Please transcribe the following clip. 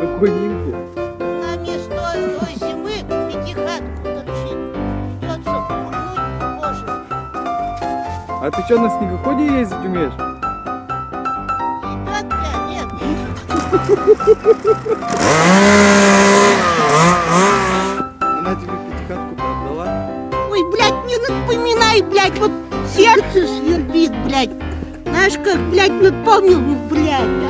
Какой нимфу? Нам не той зимы пятихатку торчит. Придется пульнуть позже. А ты что, на снегоходе ездить умеешь? Ребят, нет. Она тебе пятихатку продала? Ой, блядь, не напоминай, блядь, вот сердце свербит, блядь. Знаешь, как, блядь, напомнил, блядь, а?